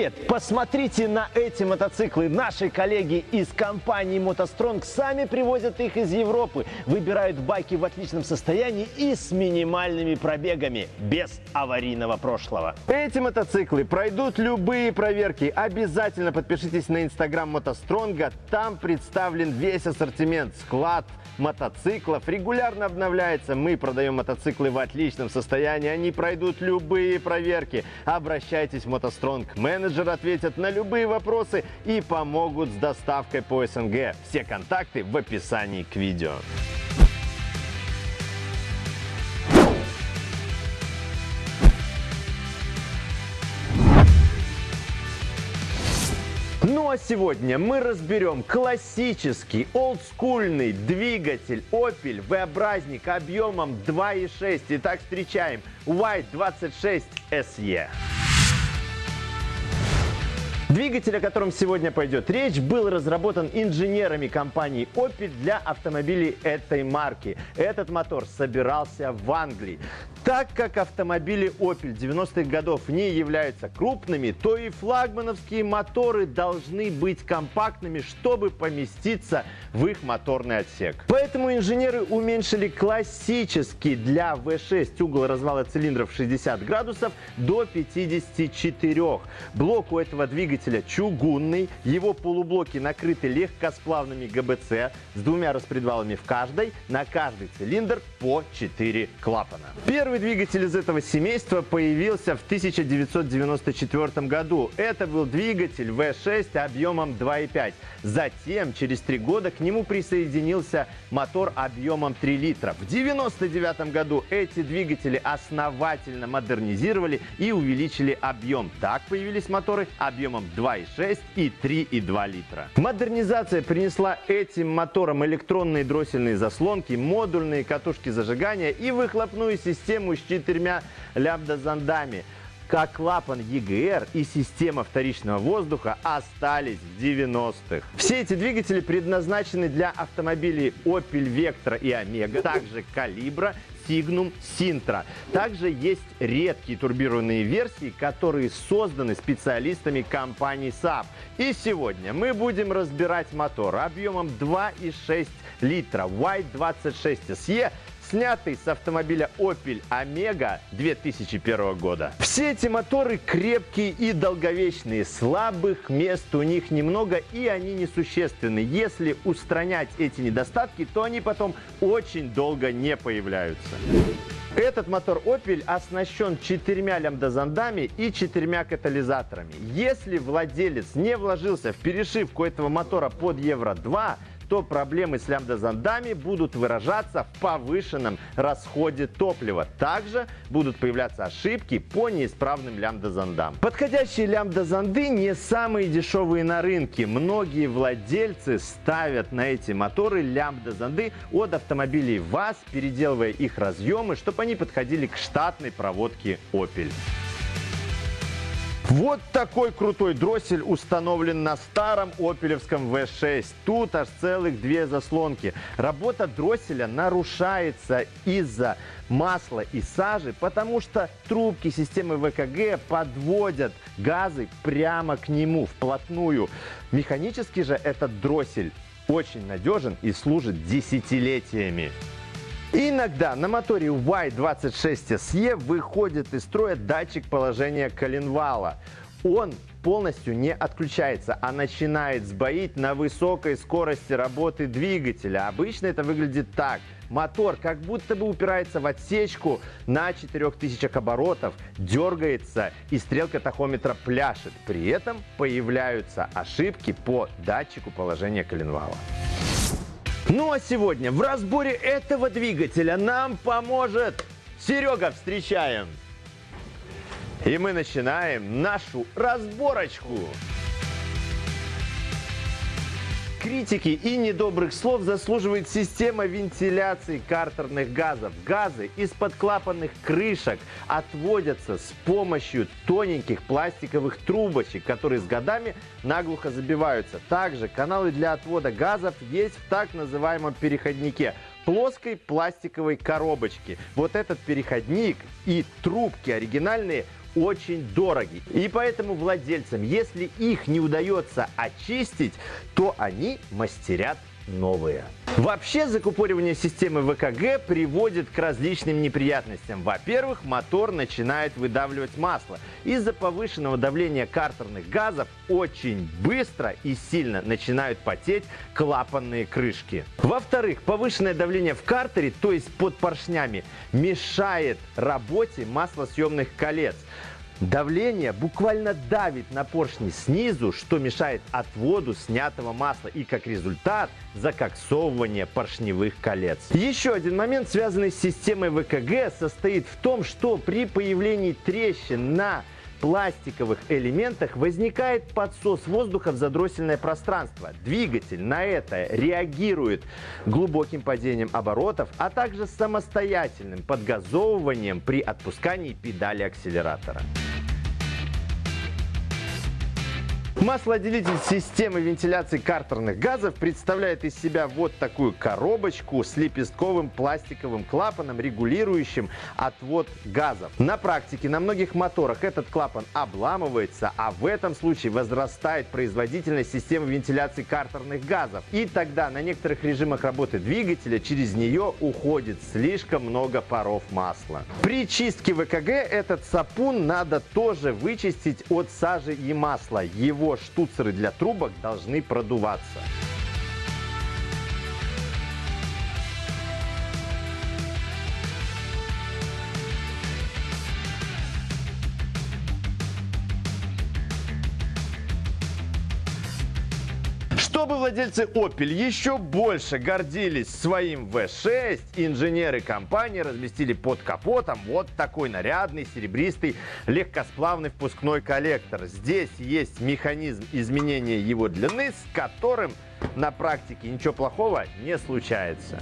привет! Посмотрите на эти мотоциклы. Наши коллеги из компании «МотоСтронг» сами привозят их из Европы. Выбирают байки в отличном состоянии и с минимальными пробегами, без аварийного прошлого. Эти мотоциклы пройдут любые проверки. Обязательно подпишитесь на инстаграм «МотоСтронга». Там представлен весь ассортимент, склад, мотоциклов регулярно обновляется. Мы продаем мотоциклы в отличном состоянии. Они пройдут любые проверки. Обращайтесь в «МотоСтронг». Менеджер ответят на любые вопросы и помогут с доставкой по СНГ. Все контакты в описании к видео. Ну а сегодня мы разберем классический олдскульный двигатель Opel V-образник объемом 2.6. Итак, встречаем Y26 SE. Двигатель, о котором сегодня пойдет речь, был разработан инженерами компании Opel для автомобилей этой марки. Этот мотор собирался в Англии. Так как автомобили Opel 90-х годов не являются крупными, то и флагмановские моторы должны быть компактными, чтобы поместиться в их моторный отсек. Поэтому инженеры уменьшили классический для V6 угол развала цилиндров 60 градусов до 54. Блок у этого двигателя двигателя чугунный. Его полублоки накрыты легкосплавными ГБЦ с двумя распредвалами в каждой. На каждый цилиндр по 4 клапана. Первый двигатель из этого семейства появился в 1994 году. Это был двигатель V6 объемом 2,5. Затем, через три года, к нему присоединился мотор объемом 3 литра. В 1999 году эти двигатели основательно модернизировали и увеличили объем. Так появились моторы объемом 2,6 и 3,2 литра. Модернизация принесла этим моторам электронные дроссельные заслонки, модульные катушки зажигания и выхлопную систему с четырьмя лямбда-зондами как клапан EGR и система вторичного воздуха остались в 90-х. Все эти двигатели предназначены для автомобилей Opel Vectra и Omega, также Calibra Signum Sintra. Также есть редкие турбированные версии, которые созданы специалистами компании Saab. И сегодня мы будем разбирать мотор объемом 2,6 литра Y26 SE снятый с автомобиля Opel Omega 2001 года. Все эти моторы крепкие и долговечные, слабых мест у них немного и они несущественны. Если устранять эти недостатки, то они потом очень долго не появляются. Этот мотор Opel оснащен четырьмя лямбдазондами и четырьмя катализаторами. Если владелец не вложился в перешивку этого мотора под Евро-2, то проблемы с лямбда-зондами будут выражаться в повышенном расходе топлива. Также будут появляться ошибки по неисправным лямбда-зондам. Подходящие лямбда-зонды не самые дешевые на рынке. Многие владельцы ставят на эти моторы лямбда-зонды от автомобилей ВАЗ, переделывая их разъемы, чтобы они подходили к штатной проводке Opel. Вот такой крутой дроссель установлен на старом опелевском V6. Тут аж целых две заслонки. Работа дросселя нарушается из-за масла и сажи, потому что трубки системы ВКГ подводят газы прямо к нему, вплотную. Механически же этот дроссель очень надежен и служит десятилетиями. Иногда на моторе Y26 SE выходит из строя датчик положения коленвала. Он полностью не отключается, а начинает сбоить на высокой скорости работы двигателя. Обычно это выглядит так. Мотор как будто бы упирается в отсечку на 4000 оборотов, дергается и стрелка тахометра пляшет. При этом появляются ошибки по датчику положения коленвала. Ну а сегодня в разборе этого двигателя нам поможет Серега. Встречаем! И мы начинаем нашу разборочку. Критики и недобрых слов заслуживает система вентиляции картерных газов. Газы из-под клапанных крышек отводятся с помощью тоненьких пластиковых трубочек, которые с годами наглухо забиваются. Также каналы для отвода газов есть в так называемом переходнике плоской пластиковой коробочки. Вот этот переходник и трубки оригинальные очень дороги. И поэтому владельцам, если их не удается очистить, то они мастерят новые. Вообще закупоривание системы ВКГ приводит к различным неприятностям. Во-первых, мотор начинает выдавливать масло. Из-за повышенного давления картерных газов очень быстро и сильно начинают потеть клапанные крышки. Во-вторых, повышенное давление в картере, то есть под поршнями, мешает работе маслосъемных колец. Давление буквально давит на поршни снизу, что мешает отводу снятого масла и как результат закоксовывание поршневых колец. Еще один момент, связанный с системой ВКГ, состоит в том, что при появлении трещин на пластиковых элементах возникает подсос воздуха в задроссельное пространство. Двигатель на это реагирует глубоким падением оборотов, а также самостоятельным подгазовыванием при отпускании педали акселератора. Маслоотделитель системы вентиляции картерных газов представляет из себя вот такую коробочку с лепестковым пластиковым клапаном, регулирующим отвод газов. На практике на многих моторах этот клапан обламывается, а в этом случае возрастает производительность системы вентиляции картерных газов. И тогда на некоторых режимах работы двигателя через нее уходит слишком много паров масла. При чистке ВКГ этот сапун надо тоже вычистить от сажи и масла. Его штуцеры для трубок должны продуваться. Чтобы владельцы Opel еще больше гордились своим V6, инженеры компании разместили под капотом вот такой нарядный, серебристый, легкосплавный впускной коллектор. Здесь есть механизм изменения его длины, с которым на практике ничего плохого не случается.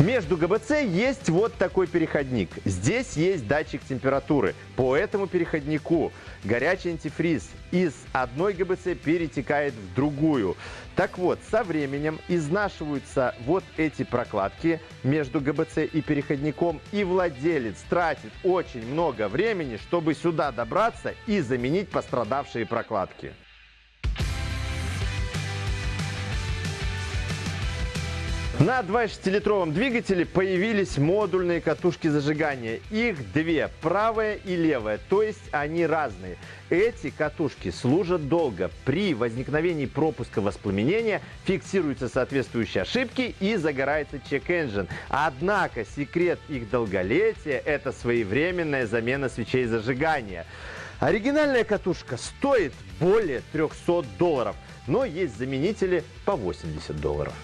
Между ГБЦ есть вот такой переходник. Здесь есть датчик температуры. По этому переходнику горячий антифриз из одной ГБЦ перетекает в другую. Так вот, со временем изнашиваются вот эти прокладки между ГБЦ и переходником, и владелец тратит очень много времени, чтобы сюда добраться и заменить пострадавшие прокладки. На 2,6-литровом двигателе появились модульные катушки зажигания. Их две, правая и левая, то есть они разные. Эти катушки служат долго. При возникновении пропуска воспламенения фиксируются соответствующие ошибки и загорается чек-энджин. Однако секрет их долголетия – это своевременная замена свечей зажигания. Оригинальная катушка стоит более 300 долларов, но есть заменители по 80 долларов.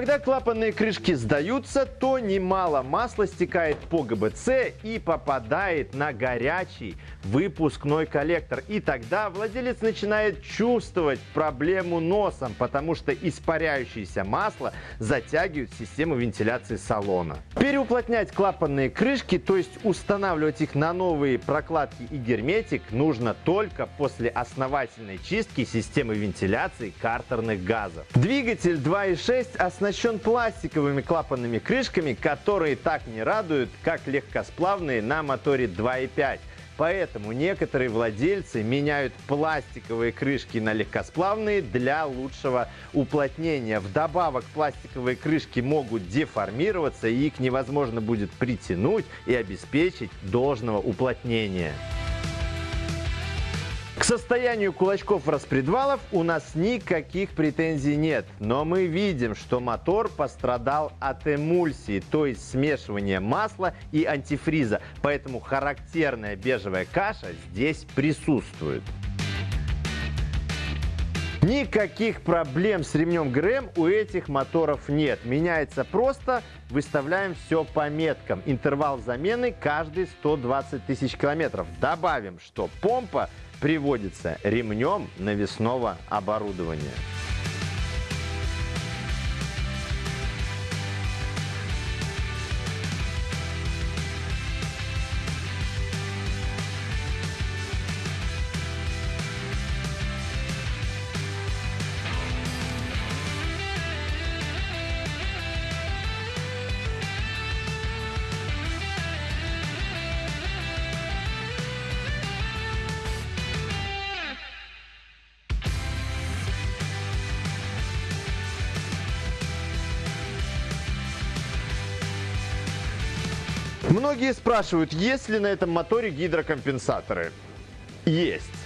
Когда клапанные крышки сдаются, то немало масла стекает по ГБЦ и попадает на горячий выпускной коллектор. И тогда владелец начинает чувствовать проблему носом, потому что испаряющееся масло затягивает систему вентиляции салона. Переуплотнять клапанные крышки, то есть устанавливать их на новые прокладки и герметик, нужно только после основательной чистки системы вентиляции картерных газов. Двигатель 2.6 оснащен пластиковыми клапанными крышками, которые так не радуют, как легкосплавные на моторе 2.5. Поэтому некоторые владельцы меняют пластиковые крышки на легкосплавные для лучшего уплотнения. Вдобавок пластиковые крышки могут деформироваться и их невозможно будет притянуть и обеспечить должного уплотнения. Состоянию кулачков распредвалов у нас никаких претензий нет, но мы видим, что мотор пострадал от эмульсии, то есть смешивания масла и антифриза, поэтому характерная бежевая каша здесь присутствует. Никаких проблем с ремнем ГРМ у этих моторов нет. Меняется просто, выставляем все по меткам. Интервал замены каждые 120 тысяч километров. Добавим, что помпа приводится ремнем навесного оборудования. Многие спрашивают, есть ли на этом моторе гидрокомпенсаторы. Есть.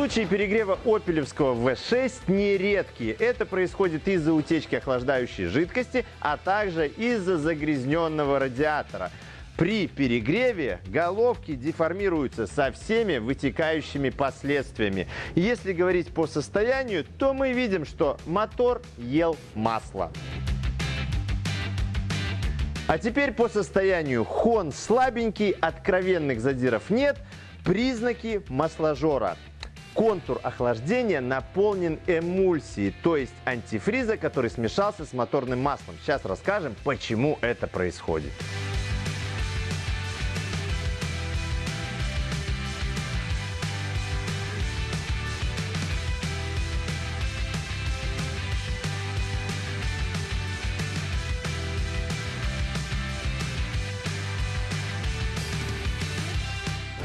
Случаи перегрева опелевского V6 нередкие. Это происходит из-за утечки охлаждающей жидкости, а также из-за загрязненного радиатора. При перегреве головки деформируются со всеми вытекающими последствиями. Если говорить по состоянию, то мы видим, что мотор ел масло. А теперь по состоянию. Хон слабенький, откровенных задиров нет. Признаки масложора. Контур охлаждения наполнен эмульсией, то есть антифриза, который смешался с моторным маслом. Сейчас расскажем, почему это происходит.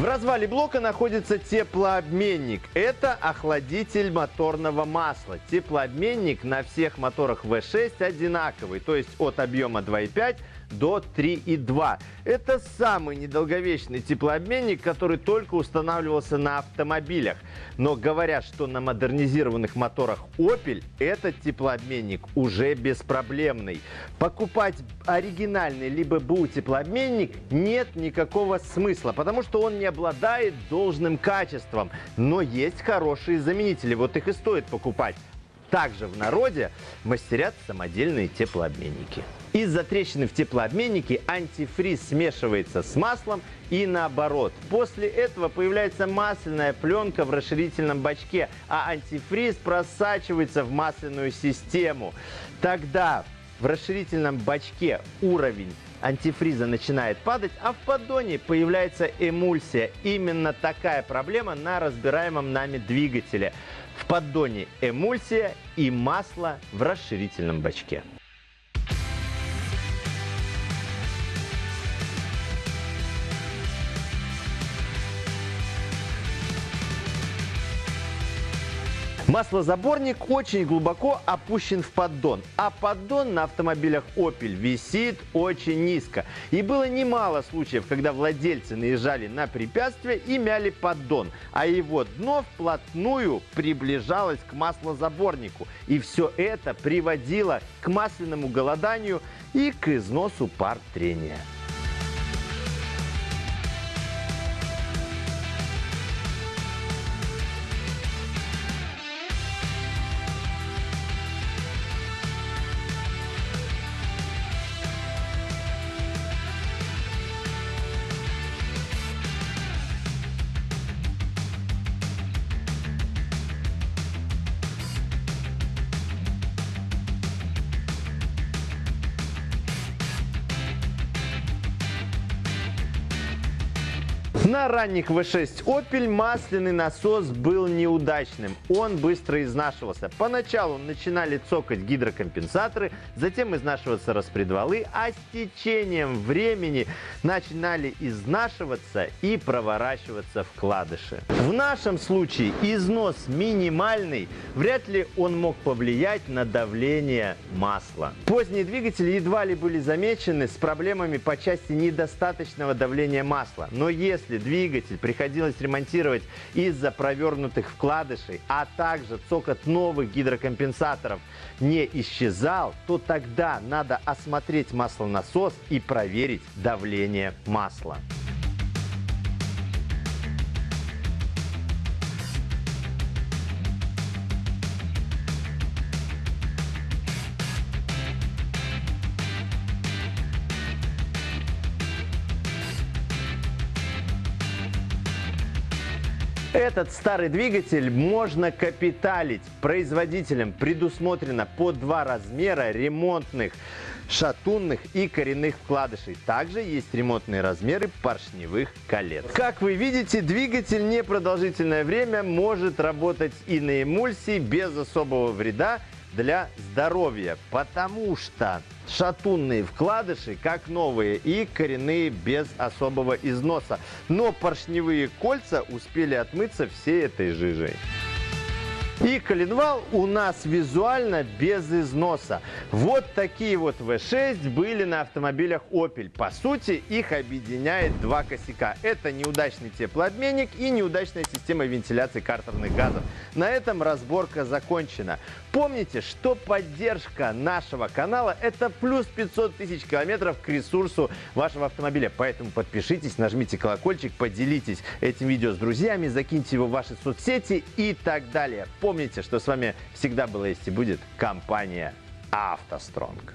В развале блока находится теплообменник. Это охладитель моторного масла. Теплообменник на всех моторах V6 одинаковый, то есть от объема 2,5 до 3,2. Это самый недолговечный теплообменник, который только устанавливался на автомобилях. Но говорят, что на модернизированных моторах Opel этот теплообменник уже беспроблемный. Покупать оригинальный либо БУ теплообменник нет никакого смысла, потому что он не обладает должным качеством. Но есть хорошие заменители, вот их и стоит покупать. Также в народе мастерят самодельные теплообменники. Из-за трещины в теплообменнике антифриз смешивается с маслом и наоборот. После этого появляется масляная пленка в расширительном бачке, а антифриз просачивается в масляную систему. Тогда в расширительном бачке уровень антифриза начинает падать, а в поддоне появляется эмульсия. Именно такая проблема на разбираемом нами двигателе. В поддоне эмульсия и масло в расширительном бачке. Маслозаборник очень глубоко опущен в поддон, а поддон на автомобилях Opel висит очень низко. И было немало случаев, когда владельцы наезжали на препятствие и мяли поддон, а его дно вплотную приближалось к маслозаборнику. И все это приводило к масляному голоданию и к износу пар трения. На ранних V6 Opel масляный насос был неудачным. Он быстро изнашивался. Поначалу начинали цокать гидрокомпенсаторы, затем изнашиваться распредвалы, а с течением времени начинали изнашиваться и проворачиваться вкладыши. В нашем случае износ минимальный, вряд ли он мог повлиять на давление масла. Поздние двигатели едва ли были замечены с проблемами по части недостаточного давления масла. Но если если двигатель приходилось ремонтировать из-за провернутых вкладышей, а также цокот новых гидрокомпенсаторов не исчезал, то тогда надо осмотреть маслонасос и проверить давление масла. Этот старый двигатель можно капиталить. Производителям предусмотрено по два размера ремонтных шатунных и коренных вкладышей. Также есть ремонтные размеры поршневых колец. Как вы видите, двигатель непродолжительное время может работать и на эмульсии без особого вреда для здоровья, потому что шатунные вкладыши, как новые, и коренные без особого износа. Но поршневые кольца успели отмыться всей этой жижей. И коленвал у нас визуально без износа. Вот такие вот V6 были на автомобилях Opel. По сути, их объединяет два косяка. Это неудачный теплообменник и неудачная система вентиляции картерных газов. На этом разборка закончена. Помните, что поддержка нашего канала – это плюс 500 тысяч километров к ресурсу вашего автомобиля. Поэтому подпишитесь, нажмите колокольчик, поделитесь этим видео с друзьями, закиньте его в ваши соцсети и так далее. Помните, что с вами всегда была есть и будет компания «АвтоСтронг».